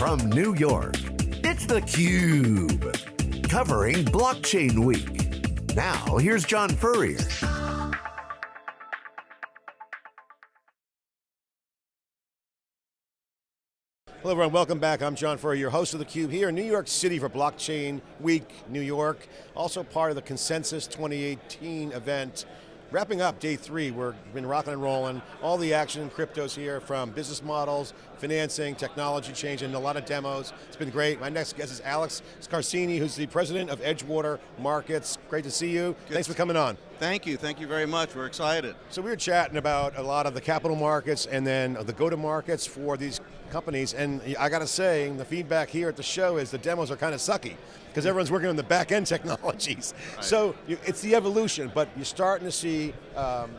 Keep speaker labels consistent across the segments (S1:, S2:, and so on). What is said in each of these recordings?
S1: from New York, it's theCUBE. Covering Blockchain Week. Now, here's John Furrier.
S2: Hello everyone, welcome back. I'm John Furrier, your host of theCUBE here in New York City for Blockchain Week, New York. Also part of the Consensus 2018 event. Wrapping up day three, we've been rocking and rolling. All the action in cryptos here from business models, financing, technology change, and a lot of demos. It's been great. My next guest is Alex Scarsini, who's the president of Edgewater Markets. Great to see you. Good. Thanks for coming on.
S3: Thank you, thank you very much. We're excited.
S2: So we were chatting about a lot of the capital markets and then the go-to-markets for these companies, and I got to say, the feedback here at the show is the demos are kind of sucky because everyone's working on the back end technologies. Right. So you, it's the evolution, but you're starting to see um,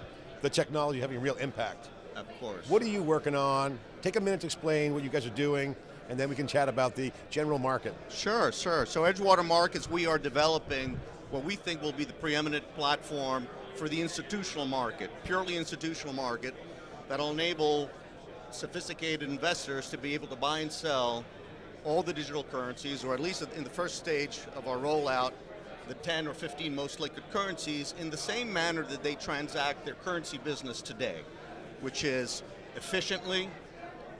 S2: the technology having a real impact.
S3: Of course.
S2: What are you working on? Take a minute to explain what you guys are doing, and then we can chat about the general market.
S3: Sure, sure. So Edgewater Markets, we are developing what we think will be the preeminent platform for the institutional market, purely institutional market, that'll enable sophisticated investors to be able to buy and sell all the digital currencies, or at least in the first stage of our rollout, the 10 or 15 most liquid currencies in the same manner that they transact their currency business today, which is efficiently,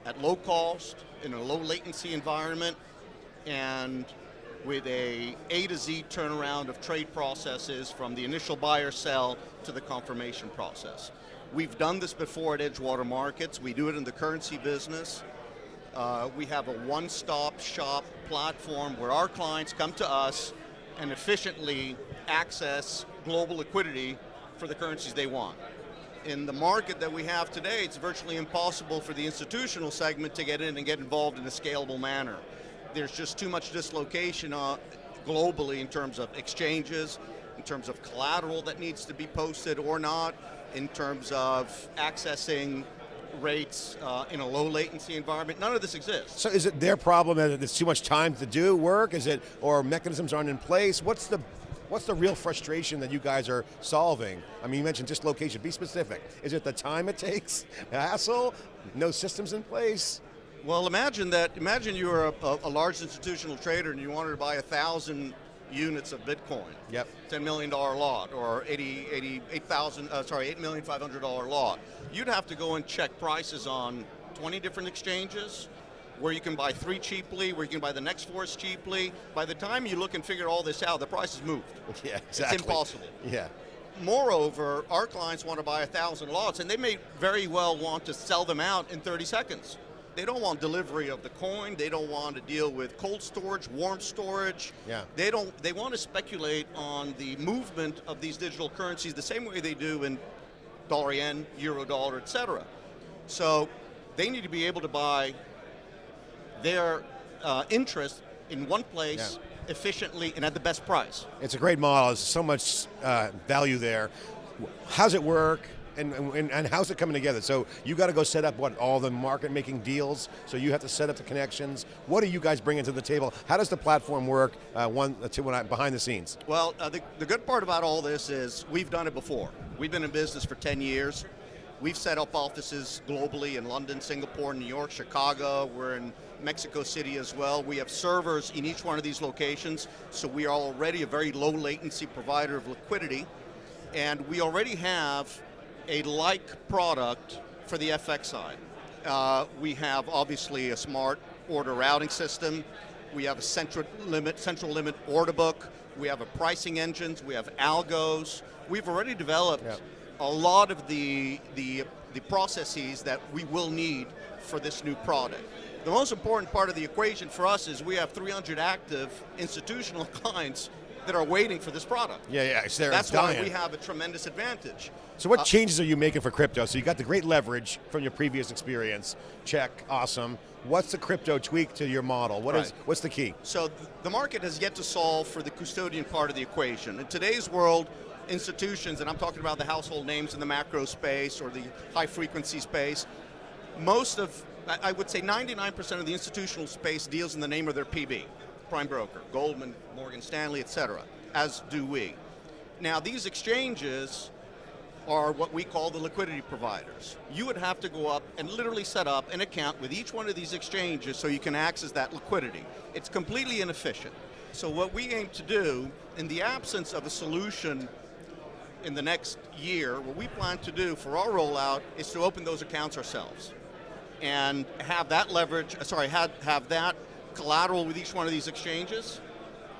S3: at low cost, in a low latency environment, and with a A to Z turnaround of trade processes from the initial buyer sell to the confirmation process. We've done this before at Edgewater Markets. We do it in the currency business. Uh, we have a one-stop shop platform where our clients come to us and efficiently access global liquidity for the currencies they want. In the market that we have today, it's virtually impossible for the institutional segment to get in and get involved in a scalable manner. There's just too much dislocation uh, globally in terms of exchanges, in terms of collateral that needs to be posted or not, in terms of accessing rates uh, in a low latency environment. None of this exists.
S2: So is it their problem that there's too much time to do work? Is it, or mechanisms aren't in place? What's the What's the real frustration that you guys are solving? I mean, you mentioned dislocation, be specific. Is it the time it takes, hassle, no systems in place?
S3: Well, imagine that, imagine you're a, a, a large institutional trader and you wanted to buy a thousand units of Bitcoin.
S2: Yep.
S3: $10 million lot or 80, 88,000, uh, sorry, $8,500 lot. You'd have to go and check prices on 20 different exchanges, where you can buy three cheaply, where you can buy the next four cheaply. By the time you look and figure all this out, the price has moved.
S2: Yeah, exactly.
S3: It's impossible.
S2: Yeah.
S3: Moreover, our clients want to buy a thousand lots, and they may very well want to sell them out in 30 seconds. They don't want delivery of the coin. They don't want to deal with cold storage, warm storage.
S2: Yeah.
S3: They don't. They want to speculate on the movement of these digital currencies the same way they do in dollar yen, euro dollar, et cetera. So they need to be able to buy their uh, interest in one place yeah. efficiently and at the best price.
S2: It's a great model. There's so much uh, value there. How's it work? And, and, and, how's it coming together? So you got to go set up what all the market making deals. So you have to set up the connections. What are you guys bringing to the table? How does the platform work? Uh, one, uh, two, I, behind the scenes.
S3: Well, uh, the, the good part about all this is we've done it before. We've been in business for 10 years. We've set up offices globally in London, Singapore, New York, Chicago. We're in Mexico City as well. We have servers in each one of these locations, so we are already a very low latency provider of liquidity. And we already have a like product for the FX side. Uh, we have obviously a smart order routing system. We have a central limit, central limit order book. We have a pricing engines. We have algos. We've already developed yep. a lot of the, the, the processes that we will need for this new product. The most important part of the equation for us is we have 300 active institutional clients that are waiting for this product.
S2: Yeah, yeah, it's there.
S3: That's
S2: it's
S3: why we have a tremendous advantage.
S2: So what uh, changes are you making for crypto? So you got the great leverage from your previous experience. Check, awesome. What's the crypto tweak to your model? What right. is, what's the key?
S3: So the market has yet to solve for the custodian part of the equation. In today's world, institutions, and I'm talking about the household names in the macro space or the high frequency space, most of, I would say 99% of the institutional space deals in the name of their PB prime broker, Goldman, Morgan Stanley, et cetera, as do we. Now these exchanges are what we call the liquidity providers. You would have to go up and literally set up an account with each one of these exchanges so you can access that liquidity. It's completely inefficient. So what we aim to do, in the absence of a solution in the next year, what we plan to do for our rollout is to open those accounts ourselves and have that leverage, uh, sorry, have, have that collateral with each one of these exchanges.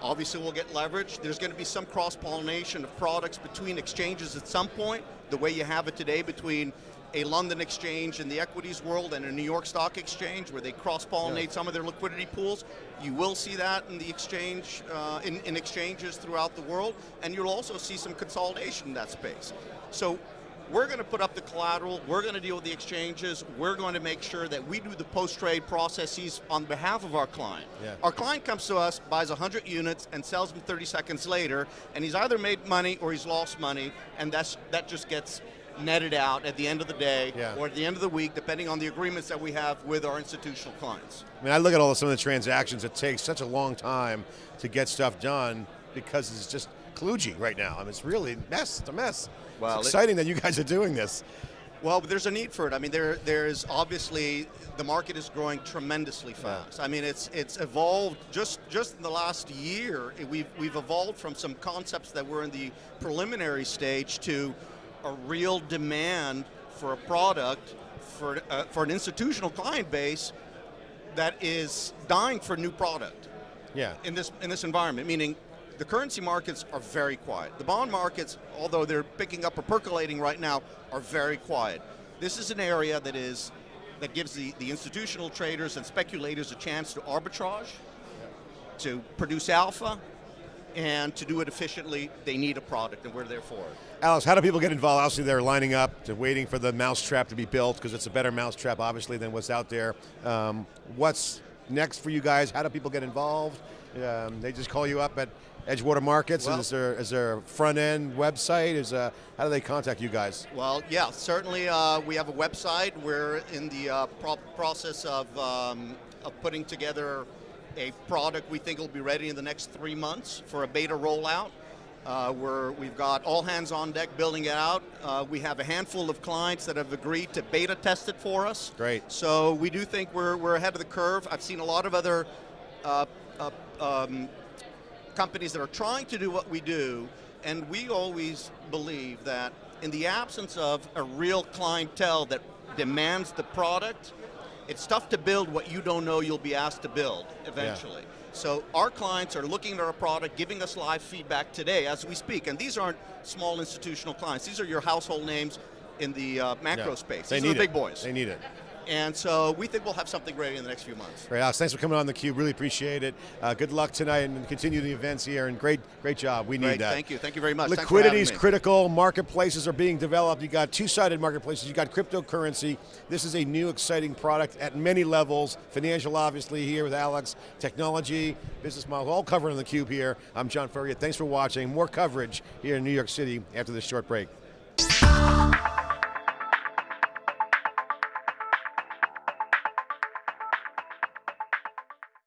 S3: Obviously we'll get leverage. There's going to be some cross-pollination of products between exchanges at some point, the way you have it today between a London exchange in the equities world and a New York Stock Exchange where they cross-pollinate yeah. some of their liquidity pools. You will see that in the exchange, uh, in, in exchanges throughout the world, and you'll also see some consolidation in that space. So we're going to put up the collateral, we're going to deal with the exchanges, we're going to make sure that we do the post-trade processes on behalf of our client. Yeah. Our client comes to us, buys 100 units, and sells them 30 seconds later, and he's either made money or he's lost money, and that's, that just gets netted out at the end of the day yeah. or at the end of the week, depending on the agreements that we have with our institutional clients.
S2: I mean, I look at all of some of the transactions, it takes such a long time to get stuff done because it's just right now. I mean, it's really a mess, it's a mess. Well, it's exciting it, that you guys are doing this.
S3: Well, there's a need for it. I mean, there, there's obviously the market is growing tremendously fast. I mean, it's it's evolved just just in the last year. We've we've evolved from some concepts that were in the preliminary stage to a real demand for a product for uh, for an institutional client base that is dying for new product.
S2: Yeah.
S3: In this in this environment, meaning the currency markets are very quiet. The bond markets, although they're picking up or percolating right now, are very quiet. This is an area that is that gives the, the institutional traders and speculators a chance to arbitrage, to produce alpha, and to do it efficiently, they need a product, and we're there for it.
S2: Alex, how do people get involved? Obviously, they're lining up, to waiting for the mousetrap to be built, because it's a better mousetrap, obviously, than what's out there. Um, what's next for you guys? How do people get involved? Um, they just call you up at Edgewater Markets? Well, is, there, is there a front end website? Is uh, How do they contact you guys?
S3: Well, yeah, certainly uh, we have a website. We're in the uh, pro process of, um, of putting together a product we think will be ready in the next three months for a beta rollout. Uh, we're, we've got all hands on deck building it out. Uh, we have a handful of clients that have agreed to beta test it for us.
S2: Great.
S3: So we do think we're, we're ahead of the curve. I've seen a lot of other uh, uh um, companies that are trying to do what we do, and we always believe that in the absence of a real clientele that demands the product, it's tough to build what you don't know you'll be asked to build eventually. Yeah. So our clients are looking at our product, giving us live feedback today as we speak, and these aren't small institutional clients. These are your household names in the uh, macro yeah. space.
S2: These
S3: they
S2: are
S3: the big
S2: it.
S3: boys.
S2: They need it.
S3: And so we think we'll have something ready in the next few months.
S2: Great, Alex. Thanks for coming on theCUBE. Really appreciate it. Uh, good luck tonight and continue the events here. And great, great job. We
S3: great,
S2: need that.
S3: Thank you. Thank you very much.
S2: Liquidity is critical. Marketplaces are being developed. You got two-sided marketplaces. You got cryptocurrency. This is a new, exciting product at many levels. Financial, obviously, here with Alex. Technology, business model, all covered on theCUBE here. I'm John Furrier. Thanks for watching. More coverage here in New York City after this short break.